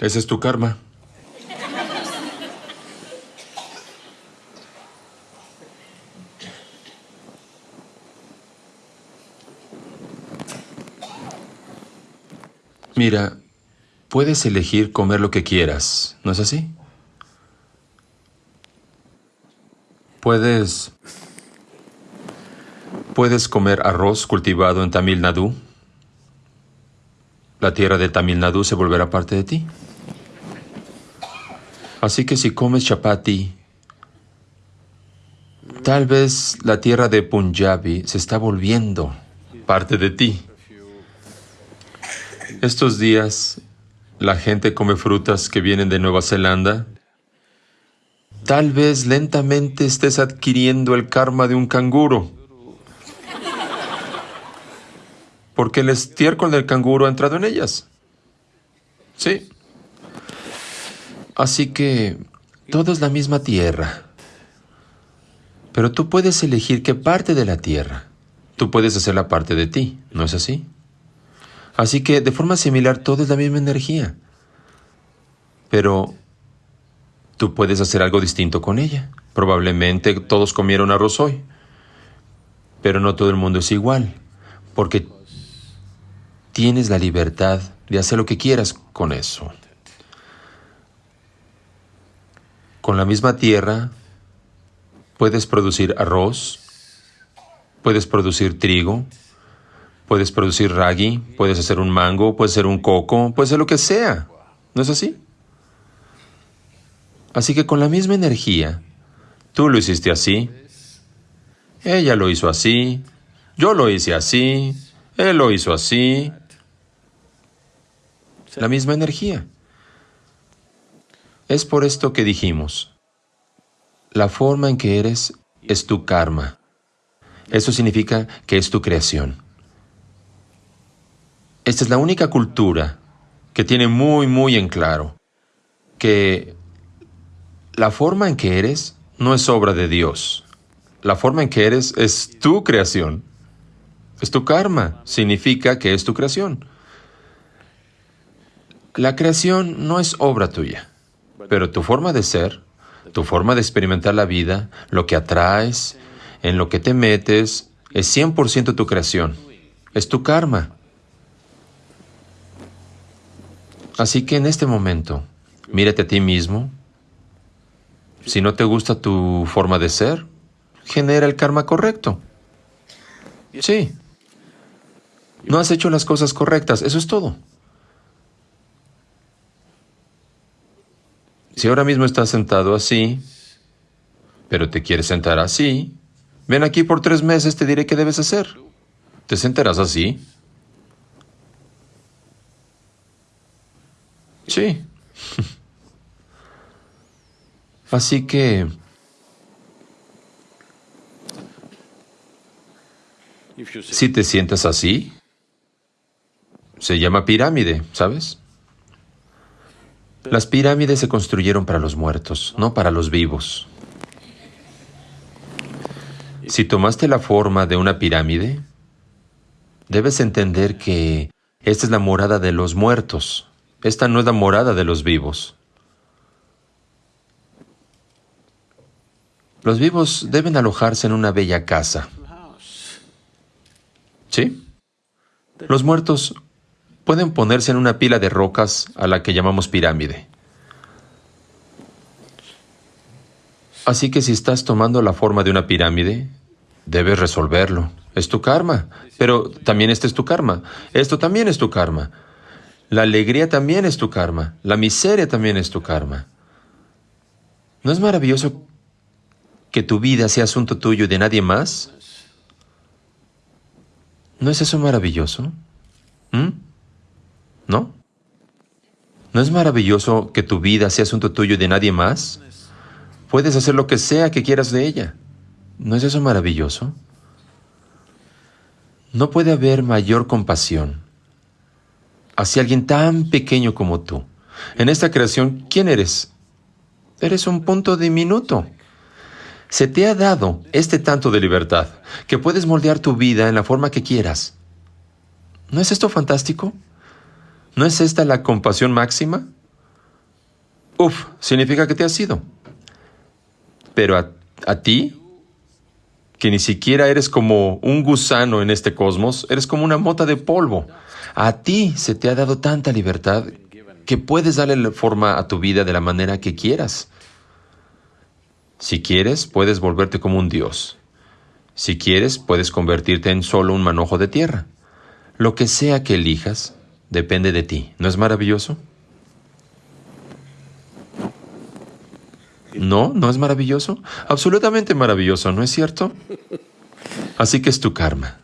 Ese es tu karma. Mira, puedes elegir comer lo que quieras, ¿no es así? Puedes... Puedes comer arroz cultivado en Tamil Nadu. La tierra de Tamil Nadu se volverá parte de ti. Así que si comes chapati, tal vez la tierra de Punjabi se está volviendo parte de ti. Estos días la gente come frutas que vienen de Nueva Zelanda. Tal vez lentamente estés adquiriendo el karma de un canguro. Porque el estiércol del canguro ha entrado en ellas. Sí. Así que todo es la misma tierra. Pero tú puedes elegir qué parte de la tierra. Tú puedes hacer la parte de ti, ¿no es así? Así que de forma similar todo es la misma energía. Pero tú puedes hacer algo distinto con ella. Probablemente todos comieron arroz hoy. Pero no todo el mundo es igual. Porque tienes la libertad de hacer lo que quieras con eso. Con la misma tierra puedes producir arroz, puedes producir trigo, Puedes producir ragi, puedes hacer un mango, puedes hacer un coco, puedes hacer lo que sea. ¿No es así? Así que con la misma energía, tú lo hiciste así, ella lo hizo así, yo lo hice así, él lo hizo así. La misma energía. Es por esto que dijimos, la forma en que eres es tu karma. Eso significa que es tu creación. Esta es la única cultura que tiene muy, muy en claro que la forma en que eres no es obra de Dios. La forma en que eres es tu creación. Es tu karma. Significa que es tu creación. La creación no es obra tuya, pero tu forma de ser, tu forma de experimentar la vida, lo que atraes, en lo que te metes, es 100% tu creación. Es tu karma. Así que en este momento, mírate a ti mismo. Si no te gusta tu forma de ser, genera el karma correcto. Sí. No has hecho las cosas correctas, eso es todo. Si ahora mismo estás sentado así, pero te quieres sentar así, ven aquí por tres meses, te diré qué debes hacer. Te sentarás así, Sí. Así que... Si te sientas así, se llama pirámide, ¿sabes? Las pirámides se construyeron para los muertos, no para los vivos. Si tomaste la forma de una pirámide, debes entender que esta es la morada de los muertos. Esta no es la morada de los vivos. Los vivos deben alojarse en una bella casa. ¿Sí? Los muertos pueden ponerse en una pila de rocas a la que llamamos pirámide. Así que si estás tomando la forma de una pirámide, debes resolverlo. Es tu karma. Pero también este es tu karma. Esto también es tu karma. La alegría también es tu karma. La miseria también es tu karma. ¿No es maravilloso que tu vida sea asunto tuyo y de nadie más? ¿No es eso maravilloso? ¿Mm? ¿No? ¿No es maravilloso que tu vida sea asunto tuyo y de nadie más? Puedes hacer lo que sea que quieras de ella. ¿No es eso maravilloso? No puede haber mayor compasión hacia alguien tan pequeño como tú. En esta creación, ¿quién eres? Eres un punto diminuto. Se te ha dado este tanto de libertad que puedes moldear tu vida en la forma que quieras. ¿No es esto fantástico? ¿No es esta la compasión máxima? uf, significa que te has ido. Pero a, a ti, que ni siquiera eres como un gusano en este cosmos, eres como una mota de polvo. A ti se te ha dado tanta libertad que puedes darle forma a tu vida de la manera que quieras. Si quieres, puedes volverte como un dios. Si quieres, puedes convertirte en solo un manojo de tierra. Lo que sea que elijas, depende de ti. ¿No es maravilloso? No, no es maravilloso. Absolutamente maravilloso, ¿no es cierto? Así que es tu karma.